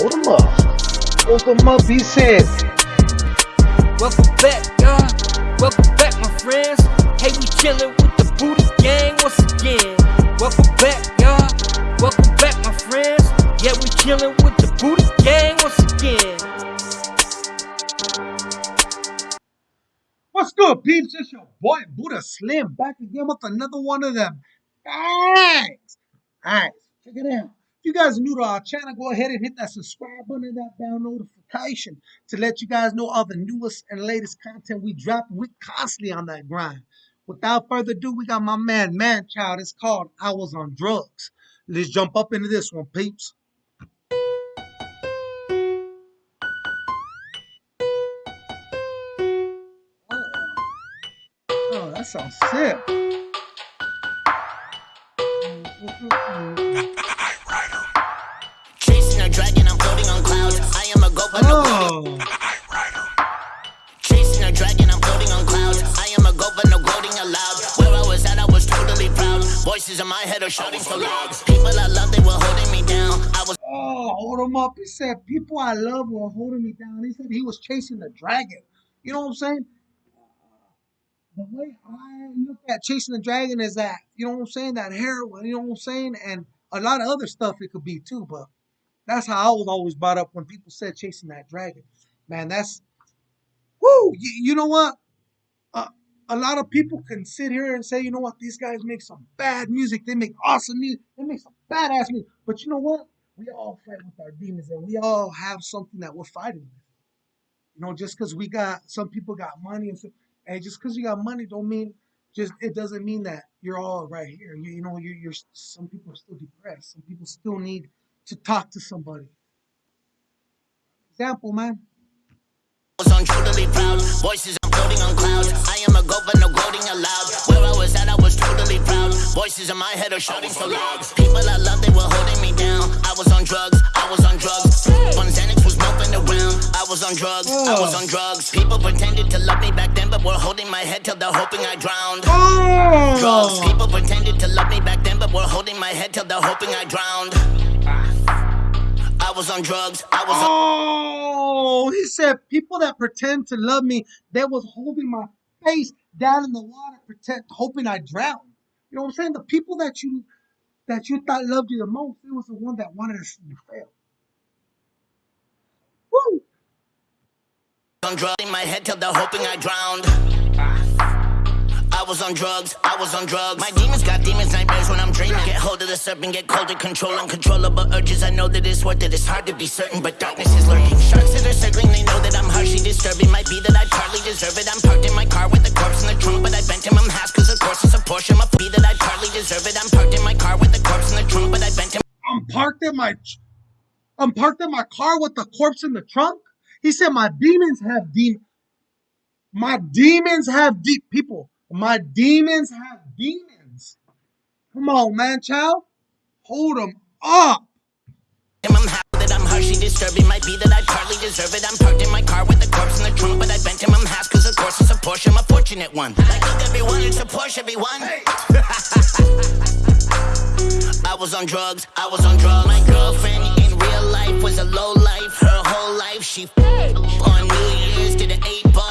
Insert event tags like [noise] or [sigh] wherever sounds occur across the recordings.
Hold him up. Hold him up, he said. Welcome back, y'all. Welcome back, my friends. Hey, we chillin' with the Booty Gang once again. Welcome back, y'all. Welcome back, my friends. Yeah, we chillin' with the Booty Gang once again. What's good, peeps? It's your boy Buddha Slim back again with another one of them. Thanks. Alright, check it out. You guys are new to our channel, go ahead and hit that subscribe button and that bell notification to let you guys know all the newest and latest content we drop. We constantly on that grind. Without further ado, we got my man, Man Child. It's called I Was on Drugs. Let's jump up into this one, peeps. Oh, that sounds sick. Voices in my head are shouting so loud. People I love, they were holding me down. I was oh, hold him up. He said, People I love were holding me down. He said he was chasing the dragon. You know what I'm saying? The way I look at chasing the dragon is that, you know what I'm saying? That heroin, you know what I'm saying? And a lot of other stuff it could be too, but that's how I was always brought up when people said chasing that dragon. Man, that's, whoo, you, you know what? Uh, a lot of people can sit here and say, you know what, these guys make some bad music. They make awesome music. They make some badass music. But you know what? We all fight with our demons and we all have something that we're fighting with. You know, just because we got, some people got money and, so, and just because you got money don't mean, just, it doesn't mean that you're all right here. You, you know, you're, you're, some people are still depressed. Some people still need to talk to somebody. Example, man. Was on totally proud. Voices, floating on clouds. I am a goat, but no gloating allowed. Where I was at, I was totally proud. Voices in my head are shouting so loud. People I love, they were holding me down. I was on drugs, I was on drugs. When Xanax was moping around, I was on drugs, I was on drugs. People pretended to love me back then, but were holding my head till they're hoping I drowned. Oh. Drugs. Oh! People pretended to love me back then, but were holding my head till they're hoping I drowned. I was on drugs, I was on. Oh, he said people that pretend to love me, they was holding my face down in the water, pretend hoping I drown. You know what I'm saying? The people that you that you thought loved you the most, it was the one that wanted to see you fail. Woo! on drugs in my head till they're hoping I drowned. I was on drugs, I was on drugs. My demons got demons, nightmares when I'm dreaming. Get get colder, control uncontrollable urges. I know that it's worth it, it's hard to be certain, but darkness is lurking. Sharks that are circling, they know that I'm harshly disturbing. Might be that I partly deserve it. I'm parked in my car with the corpse in the trunk, but I bent him, I'm hash, cause of course it's a Porsche. Might be that I partly deserve it. I'm parked in my car with the corpse in the trunk, but I bent him. I'm parked in my I'm parked in my car with the corpse in the trunk. He said my demons have demons. My demons have deep people. My demons have demons. Come on, man, child. Hold them up. I'm happy that I'm harshly disturbing. Might be that I partly deserve it. I'm parked in my car with the corpse in the trunk, but I bent him. I'm hash, cause of course it's a Porsche. I'm a fortunate one. Like everyone, it's a Porsche, everyone. [laughs] I was on drugs, I was on drugs. My girlfriend in real life was a low life. Her whole life she on New Year's did an eight ball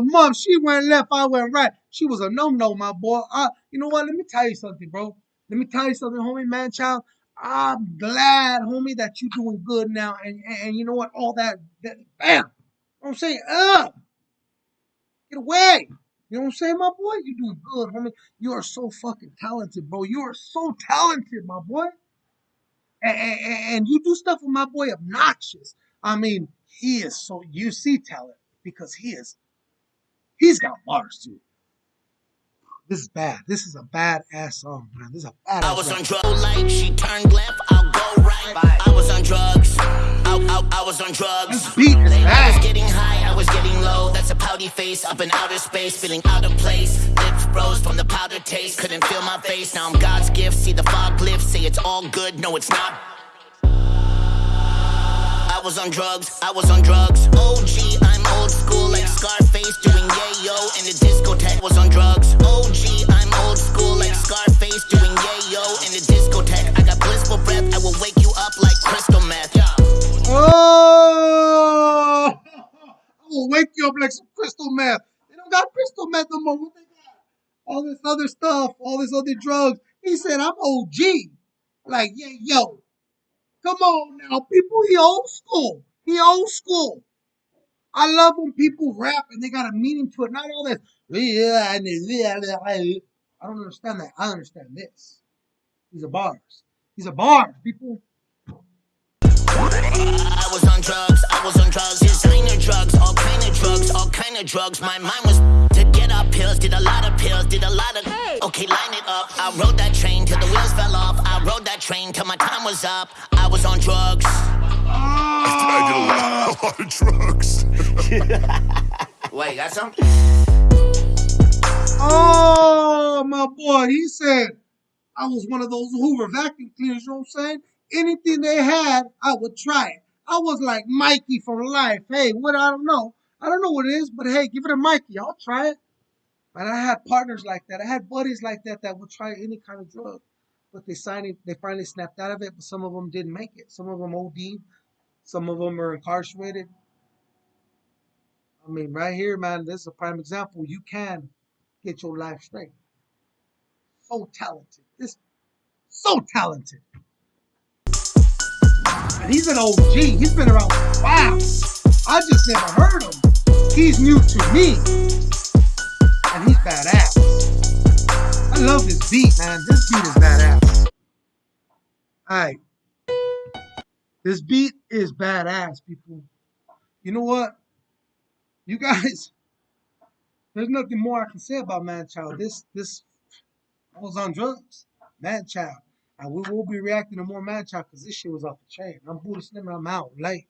them up. She went left, I went right. She was a no-no, my boy. I, you know what? Let me tell you something, bro. Let me tell you something, homie, man, child. I'm glad, homie, that you're doing good now. And, and, and you know what? All that, that bam. You know what I'm saying? Up. Get away. You know what I'm saying, my boy? You're doing good, homie. You are so fucking talented, bro. You are so talented, my boy. And, and, and you do stuff with my boy obnoxious. I mean, he is so you see talent because he is he's got bars too. This is bad. This is a bad ass song, man. This is a bad I was on drugs. Like she turned left, I'll go right. I was on drugs. I, I, I was on drugs. This beat is bad. I was getting high, I was getting low. That's a pouty face up in outer space, feeling out of place. Lips froze from the powder taste. Couldn't feel my face. Now I'm God's gift. See the fog lift. Say it's all good. No, it's not. I was on drugs. I was on drugs. OG, Scarface doing yayo in the discotheque was on drugs. OG, I'm old school like Scarface doing yayo in the discotheque. I got blissful breath, I will wake you up like crystal meth. Yeah. Oh, I will wake you up like some crystal meth. They don't got crystal meth no more. What they got? All this other stuff, all this other drugs. He said, I'm OG. Like, yeah, yo. Come on now, people. He old school. He old school. I love when people rap and they got a meaning to it, not all this. I don't understand that. I understand this. These are bars. These are bars, people. I was on drugs, I was on drugs, designer drugs, all kind of drugs, all kind of drugs. My mind was to get up pills, did a lot of pills, did a lot of. Okay, line it up. I rode that train till the wheels fell off. I rode that train till my time was up. I was on drugs. I did a lot, a lot of drugs. [laughs] Wait, got some? Oh, my boy. He said, I was one of those Hoover vacuum cleaners, you know what I'm saying? Anything they had, I would try it. I was like Mikey from life. Hey, what I don't know. I don't know what it is, but hey, give it a Mikey. I'll try it. And I had partners like that. I had buddies like that that would try any kind of drug. But they signed they finally snapped out of it, but some of them didn't make it. Some of them OD'd. Some of them are incarcerated. I mean, right here, man, this is a prime example. You can get your life straight. So talented. This so talented. And he's an OG. He's been around while. I just never heard him. He's new to me. And he's badass. I love this beat, man. This beat is badass. Alright. This beat is badass, people. You know what? You guys, [laughs] there's nothing more I can say about Man Child. This this I was on drugs. Man Child. And we will be reacting to more Man Child because this shit was off the chain. I'm Buddha Slim and I'm out late.